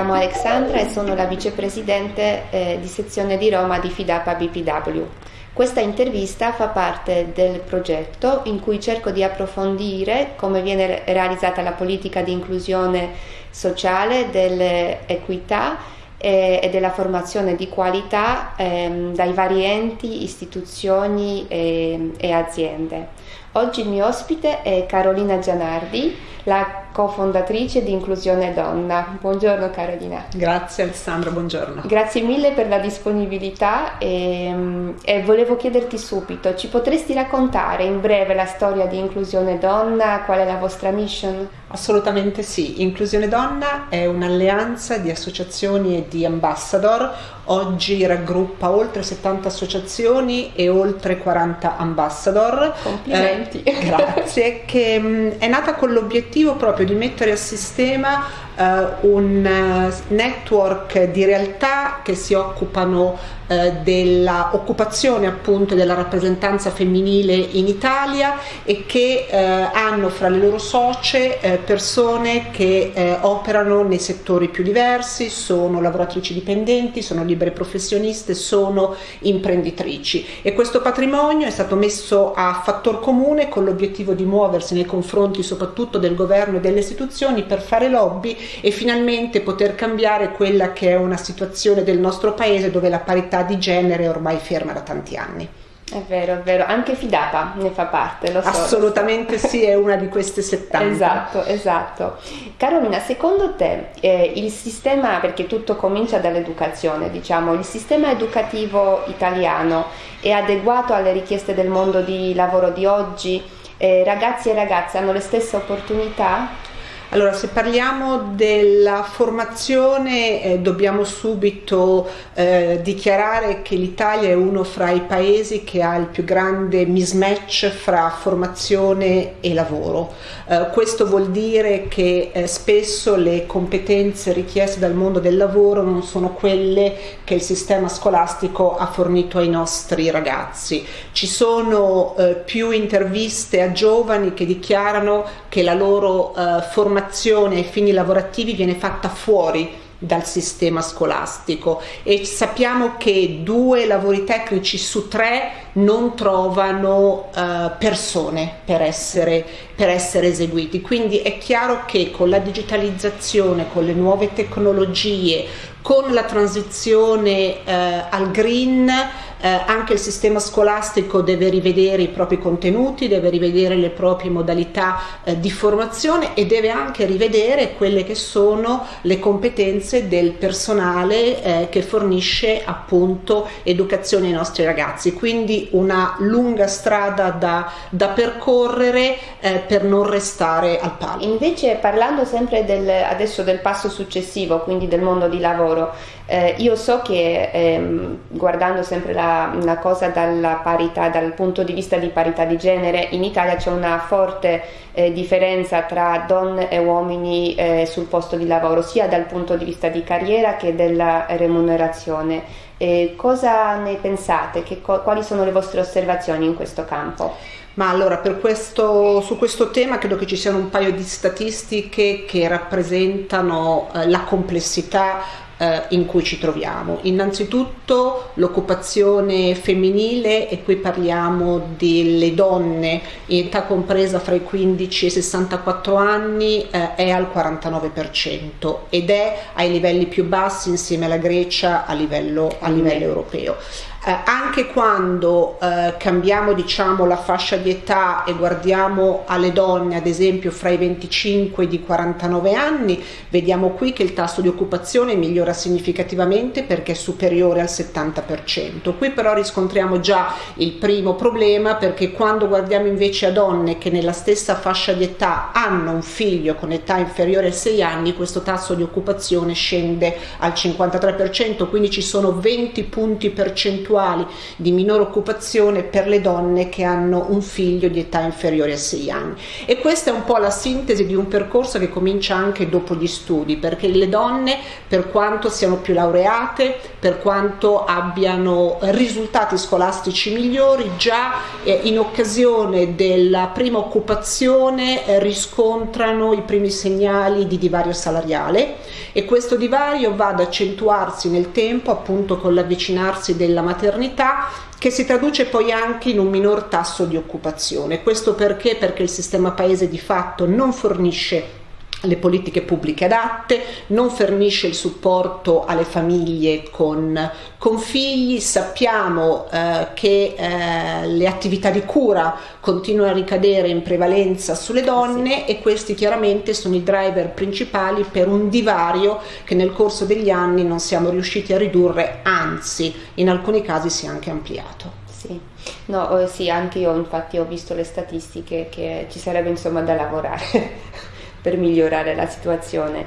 chiamo Alexandra e sono la vicepresidente eh, di sezione di Roma di Fidapa BPW. Questa intervista fa parte del progetto in cui cerco di approfondire come viene realizzata la politica di inclusione sociale, dell'equità e, della formazione di qualità ehm, dai vari enti, istituzioni e, e aziende. Oggi il mio ospite è Carolina Gianardi, la cofondatrice di Inclusione Donna. Buongiorno Carolina. Grazie Alessandra, buongiorno. Grazie mille per la disponibilità e, e, volevo chiederti subito, ci potresti raccontare in breve la storia di Inclusione Donna? Qual è la vostra mission? Assolutamente sì, Inclusione Donna è un'alleanza di associazioni e di ambassador, oggi raggruppa oltre 70 associazioni e oltre 40 ambassador. Complimenti. Eh, grazie, che mh, è nata con l'obiettivo proprio di mettere a sistema uh, un uh, network di realtà che si occupano uh, dell'occupazione appunto della rappresentanza femminile in Italia e che hanno fra le loro socie persone che operano nei settori più diversi, sono lavoratrici dipendenti, sono libere professioniste, sono imprenditrici. E questo patrimonio è stato messo a fattor comune con l'obiettivo di muoversi nei confronti soprattutto del governo e delle istituzioni per fare lobby e finalmente poter cambiare quella che è una situazione del nostro paese dove la parità di genere è ormai ferma da tanti anni. È vero, è vero, anche Fidapa ne fa parte, lo so. Assolutamente sì, è una di queste 70. esatto, esatto. Carolina, secondo te eh, il sistema, perché tutto comincia dall'educazione, diciamo, il sistema educativo italiano è adeguato alle richieste del mondo di lavoro di oggi? Eh, ragazzi e ragazze hanno le stesse opportunità? Allora, se parliamo della formazione, eh, dobbiamo subito eh, dichiarare che l'Italia è uno fra i paesi che ha il più grande mismatch fra formazione e lavoro. Eh, questo vuol dire che eh, spesso le competenze richieste dal mondo del lavoro non sono quelle che il sistema scolastico ha fornito ai nostri ragazzi. Ci sono eh, più interviste a giovani che dichiarano che la loro eh, formazione ai fini lavorativi viene fatta fuori dal sistema scolastico. E sappiamo che due lavori tecnici su tre non trovano uh, persone per essere, per essere eseguiti. Quindi è chiaro che con la digitalizzazione, con le nuove tecnologie, con la transizione uh, al green, eh, anche il sistema scolastico deve rivedere i propri contenuti, deve rivedere le proprie modalità eh, di formazione e deve anche rivedere quelle che sono le competenze del personale eh, che fornisce appunto educazione ai nostri ragazzi. Quindi una lunga strada da, da percorrere eh, per non restare al palo. Invece parlando sempre del, adesso del passo successivo, quindi del mondo di lavoro, eh, io so che ehm, guardando sempre la, la, cosa dalla parità, dal punto di vista di parità di genere, in Italia c'è una forte eh, differenza tra donne e uomini eh, sul posto di lavoro, sia dal punto di vista di carriera che della remunerazione. Cosa ne pensate? Che, quali sono le vostre osservazioni in questo campo? Ma allora, questo, su questo tema credo che ci siano un paio di statistiche che rappresentano eh, la complessità eh, in cui ci troviamo. Innanzitutto l'occupazione femminile e qui parliamo delle donne in età compresa fra i 15 e i 64 anni eh, è al 49% ed è ai livelli più bassi insieme alla Grecia a livello, a livello europeo. Eh, anche quando eh, cambiamo diciamo, la fascia di età e guardiamo alle donne ad esempio fra i 25 e i 49 anni vediamo qui che il tasso di occupazione migliora significativamente perché è superiore al 70% qui però riscontriamo già il primo problema perché quando guardiamo invece a donne che nella stessa fascia di età hanno un figlio con età inferiore ai 6 anni questo tasso di occupazione scende al 53% quindi ci sono 20 punti percentuali percentuali di minore occupazione per le donne che hanno un figlio di età inferiore a 6 anni. E questa è un po' la sintesi di un percorso che comincia anche dopo gli studi, perché le donne, per quanto siano più laureate, per quanto abbiano risultati scolastici migliori, già eh, in occasione della prima occupazione eh, riscontrano i primi segnali di divario salariale e questo divario va ad accentuarsi nel tempo appunto con l'avvicinarsi della maternità che si traduce poi anche in un minor tasso di occupazione. Questo perché? Perché il sistema paese di fatto non fornisce le politiche pubbliche adatte, non fornisce il supporto alle famiglie con, con figli, sappiamo eh, che eh, le attività di cura continuano a ricadere in prevalenza sulle donne sì. e questi chiaramente sono i driver principali per un divario che nel corso degli anni non siamo riusciti a ridurre, anzi in alcuni casi si è anche ampliato. Sì, no, eh, sì anche io infatti ho visto le statistiche che ci sarebbe insomma da lavorare. per migliorare la situazione.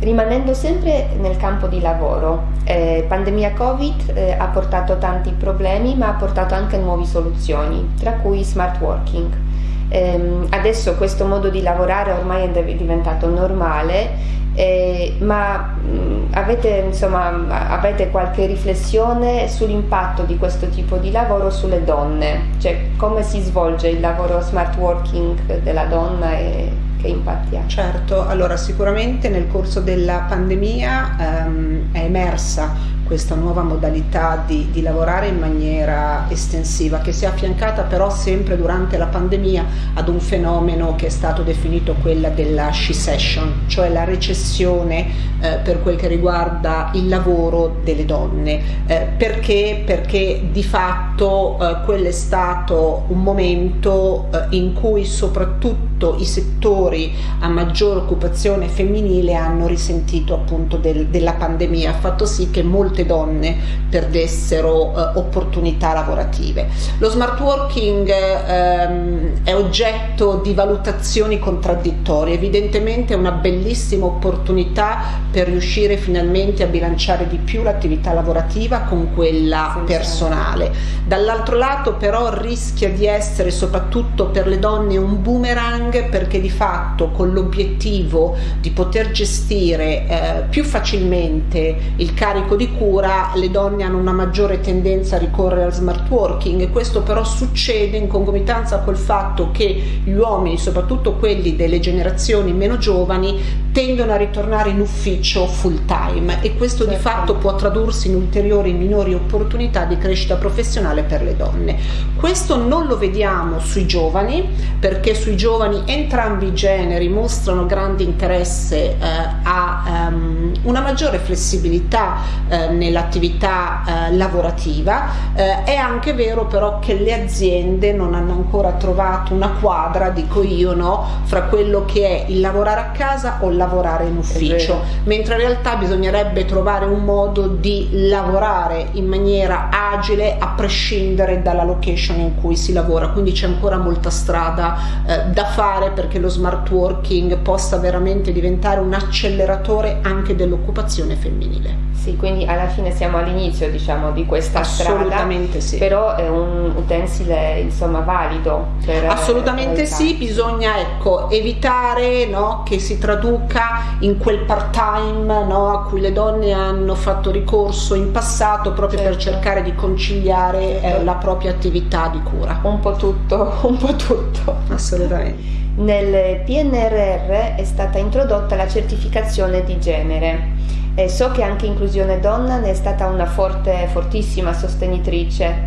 Rimanendo sempre nel campo di lavoro, eh, pandemia Covid eh, ha portato tanti problemi ma ha portato anche nuove soluzioni, tra cui smart working. Eh, adesso questo modo di lavorare ormai è diventato normale, eh, ma mh, mm, avete, insomma, avete qualche riflessione sull'impatto di questo tipo di lavoro sulle donne? Cioè come si svolge il lavoro smart working della donna e che impatti ha? Certo, allora sicuramente nel corso della pandemia ehm, è emersa questa nuova modalità di, di, lavorare in maniera estensiva che si è affiancata però sempre durante la pandemia ad un fenomeno che è stato definito quella della she session, cioè la recessione eh, per quel che riguarda il lavoro delle donne. Eh, perché? Perché di fatto eh, quello è stato un momento eh, in cui soprattutto i settori a maggior occupazione femminile hanno risentito appunto del, della pandemia, ha fatto sì che molte donne perdessero eh, opportunità lavorative. Lo smart working ehm, è oggetto di valutazioni contraddittorie, evidentemente è una bellissima opportunità per riuscire finalmente a bilanciare di più l'attività lavorativa con quella personale. Dall'altro lato però rischia di essere soprattutto per le donne un boomerang perché di fatto con l'obiettivo di poter gestire eh, più facilmente il carico di cura le donne hanno una maggiore tendenza a ricorrere al smart working questo però succede in concomitanza col fatto che gli uomini, soprattutto quelli delle generazioni meno giovani, tendono a ritornare in ufficio full time e questo certo. di fatto può tradursi in ulteriori minori opportunità di crescita professionale per le donne. Questo non lo vediamo sui giovani perché sui giovani entrambi i generi mostrano grande interesse eh, a um, una maggiore flessibilità eh, nell'attività eh, lavorativa. Eh, è anche vero però che le aziende non hanno ancora trovato una quadra, dico io, no, fra quello che è il lavorare a casa o lavorare in ufficio, mentre in realtà bisognerebbe trovare un modo di lavorare in maniera agile a prescindere dalla location in cui si lavora, quindi c'è ancora molta strada eh, da fare perché lo smart working possa veramente diventare un acceleratore anche dell'occupazione femminile. Sì, quindi alla fine siamo all'inizio diciamo, di questa Assolutamente strada, sì. però è un utensile insomma valido. Per, Assolutamente per sì, bisogna ecco, evitare no, che si traduca in quel part time no, a cui le donne hanno fatto ricorso in passato proprio certo. per cercare di conciliare certo. eh, la propria attività di cura. Un po' tutto, un po' tutto. Assolutamente. Nel PNRR è stata introdotta la certificazione di genere e so che anche Inclusione Donna ne è stata una forte, fortissima sostenitrice.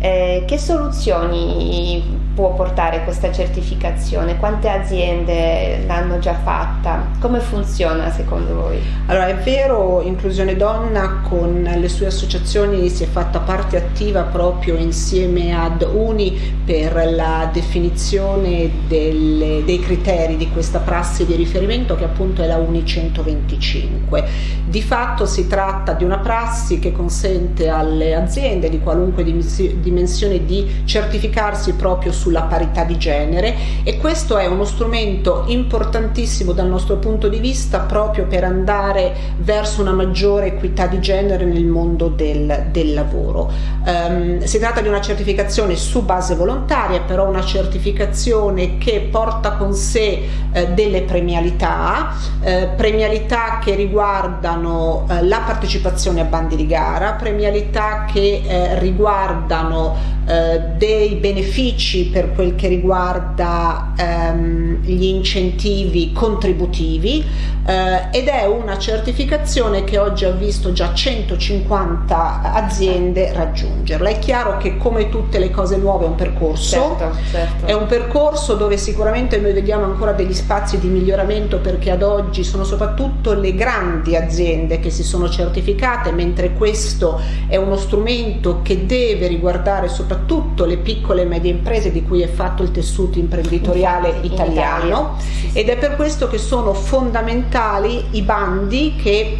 Eh, che soluzioni può portare questa certificazione? Quante aziende l'hanno già fatta? Come funziona secondo voi? Allora è vero, Inclusione Donna con le sue associazioni si è fatta parte attiva proprio insieme ad Uni per la definizione delle, dei criteri di questa prassi di riferimento che appunto è la Uni 125. Di fatto si tratta di una prassi che consente alle aziende di qualunque dimensione di certificarsi proprio sulla parità di genere e questo è uno strumento importantissimo dal nostro punto di vista proprio per andare verso una maggiore equità di genere nel mondo del, del lavoro. Um, si tratta di una certificazione su base volontaria, però una certificazione che porta con sé eh, delle premialità, eh, premialità che riguardano eh, la partecipazione a bandi di gara, premialità che eh, riguardano eh, dei benefici per quel che riguarda ehm, gli incentivi contributivi eh, ed è una certificazione che oggi ha visto già 150 aziende raggiungerla. È chiaro che come tutte le cose nuove è un percorso, certo, certo. è un percorso dove sicuramente noi vediamo ancora degli spazi di miglioramento perché ad oggi sono soprattutto le grandi aziende che si sono certificate, mentre questo è uno strumento che deve riguardare soprattutto soprattutto le piccole e medie imprese di cui è fatto il tessuto imprenditoriale italiano ed è per questo che sono fondamentali i bandi che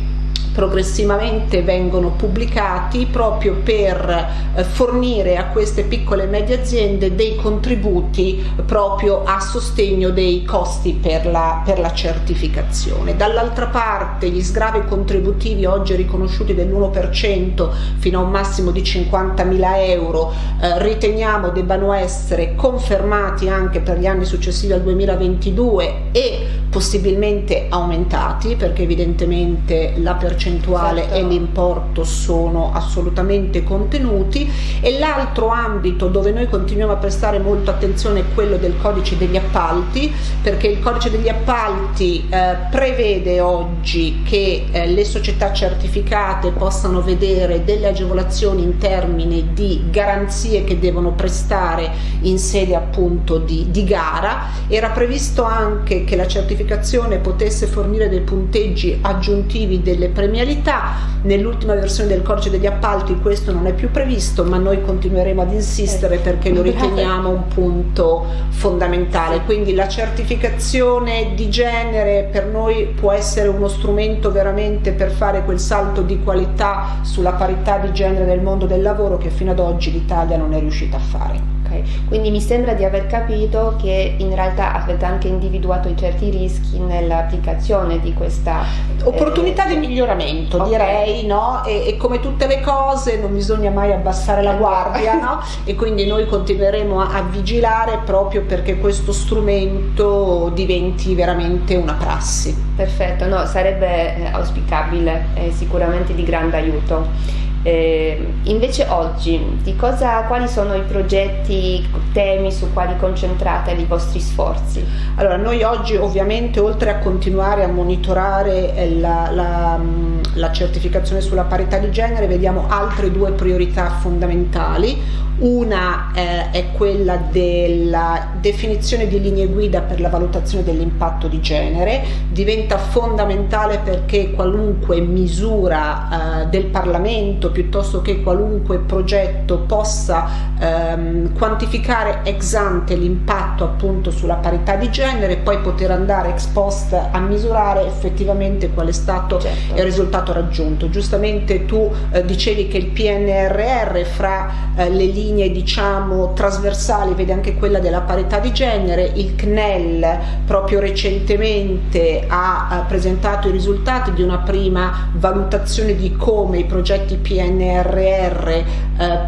progressivamente vengono pubblicati proprio per eh, fornire a queste piccole e medie aziende dei contributi proprio a sostegno dei costi per la, per la certificazione. Dall'altra parte gli sgravi contributivi oggi riconosciuti dell'1% fino a un massimo di 50.000 euro eh, riteniamo debbano essere confermati anche per gli anni successivi al 2022 e possibilmente aumentati perché evidentemente la percentuale certo. e l'importo sono assolutamente contenuti e l'altro ambito dove noi continuiamo a prestare molto attenzione è quello del codice degli appalti perché il codice degli appalti eh, prevede oggi che eh, le società certificate possano vedere delle agevolazioni in termini di garanzie che devono prestare in sede appunto di, di gara era previsto anche che la certificazione certificazione potesse fornire dei punteggi aggiuntivi delle premialità. Nell'ultima versione del codice degli appalti questo non è più previsto, ma noi continueremo ad insistere perché lo riteniamo un punto fondamentale. Quindi la certificazione di genere per noi può essere uno strumento veramente per fare quel salto di qualità sulla parità di genere nel mondo del lavoro che fino ad oggi l'Italia non è riuscita a fare. Quindi mi sembra di aver capito che in realtà avete anche individuato certi rischi nell'applicazione di questa eh, opportunità eh, di miglioramento, okay. direi, no? E, e, come tutte le cose non bisogna mai abbassare la guardia, no? E quindi noi continueremo a, a vigilare proprio perché questo strumento diventi veramente una prassi. Perfetto, no, sarebbe eh, auspicabile, è sicuramente di grande aiuto. Eh, invece oggi, cosa, quali sono i progetti, temi su quali concentrate i vostri sforzi? Allora, noi oggi ovviamente oltre a continuare a monitorare eh, la, la, la certificazione sulla parità di genere, vediamo altre due priorità fondamentali. Una eh, è quella della definizione di linee guida per la valutazione dell'impatto di genere, diventa fondamentale perché qualunque misura eh, del Parlamento piuttosto che qualunque progetto possa ehm, quantificare ex ante l'impatto appunto sulla parità di genere e poi poter andare ex post a misurare effettivamente qual è stato certo. il risultato raggiunto. Giustamente tu eh, dicevi che il PNRR fra eh, le linee linee diciamo trasversali, vede anche quella della parità di genere, il CNEL proprio recentemente ha, ha presentato i risultati di una prima valutazione di come i progetti PNRR eh,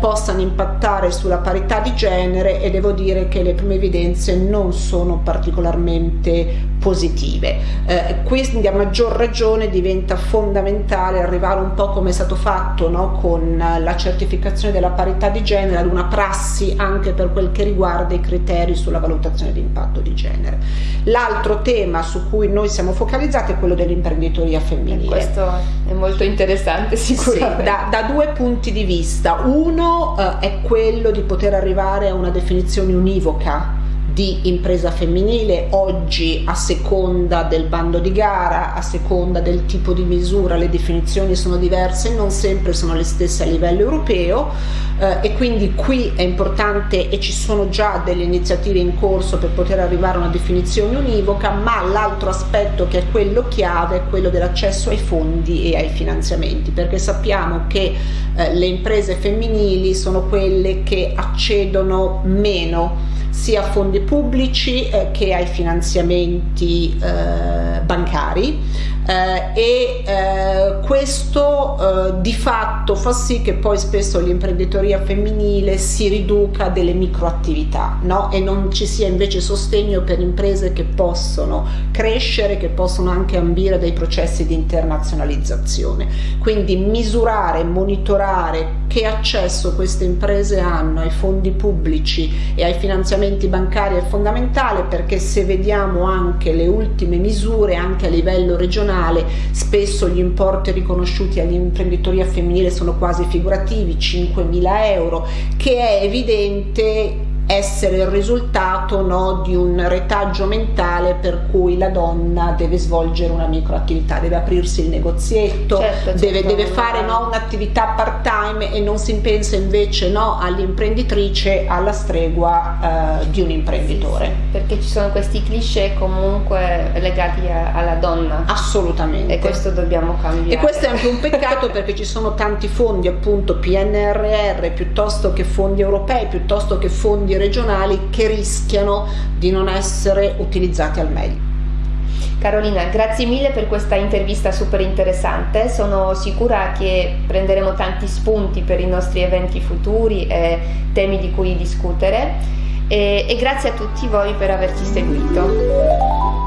possano impattare sulla parità di genere e devo dire che le prime evidenze non sono particolarmente positive. Eh, quindi a maggior ragione diventa fondamentale arrivare un po' come è stato fatto no? con la certificazione della parità di genere ad una prassi anche per quel che riguarda i criteri sulla valutazione di impatto di genere. L'altro tema su cui noi siamo focalizzati è quello dell'imprenditoria femminile. Questo è molto interessante sicuramente. Sì, da, da, due punti di vista. Uno eh, è quello di poter arrivare a una definizione univoca di impresa femminile, oggi a seconda del bando di gara, a seconda del tipo di misura le definizioni sono diverse, non sempre sono le stesse a livello europeo eh, e quindi qui è importante e ci sono già delle iniziative in corso per poter arrivare a una definizione univoca, ma l'altro aspetto che è quello chiave è quello dell'accesso ai fondi e ai finanziamenti, perché sappiamo che eh, le imprese femminili sono quelle che accedono meno sia a fondi pubblici eh, che ai finanziamenti eh, bancari eh, e eh, questo eh, di fatto fa sì che poi spesso l'imprenditoria femminile si riduca delle microattività no? e non ci sia invece sostegno per imprese che possono crescere, che possono anche ambire dei processi di internazionalizzazione. Quindi misurare, monitorare che accesso queste imprese hanno ai fondi pubblici e ai finanziamenti bancari è fondamentale perché se vediamo anche le ultime misure anche a livello regionale spesso gli importi riconosciuti all'imprenditoria femminile sono quasi figurativi, 5.000 euro, che è evidente essere il risultato no, di un retaggio mentale per cui la donna deve svolgere una microattività, deve aprirsi il negozietto, certo, certo. Deve, deve, fare no, un'attività part time e non si pensa invece no, all'imprenditrice alla stregua eh, di un imprenditore. Sì, sì, perché ci sono questi cliché comunque legati a, alla donna. Assolutamente. E questo dobbiamo cambiare. E questo è anche un peccato perché ci sono tanti fondi appunto PNRR piuttosto che fondi europei, piuttosto che fondi regionali che rischiano di non essere utilizzati al meglio. Carolina, grazie mille per questa intervista super interessante, sono sicura che prenderemo tanti spunti per i nostri eventi futuri e temi di cui discutere e, e grazie a tutti voi per averci seguito.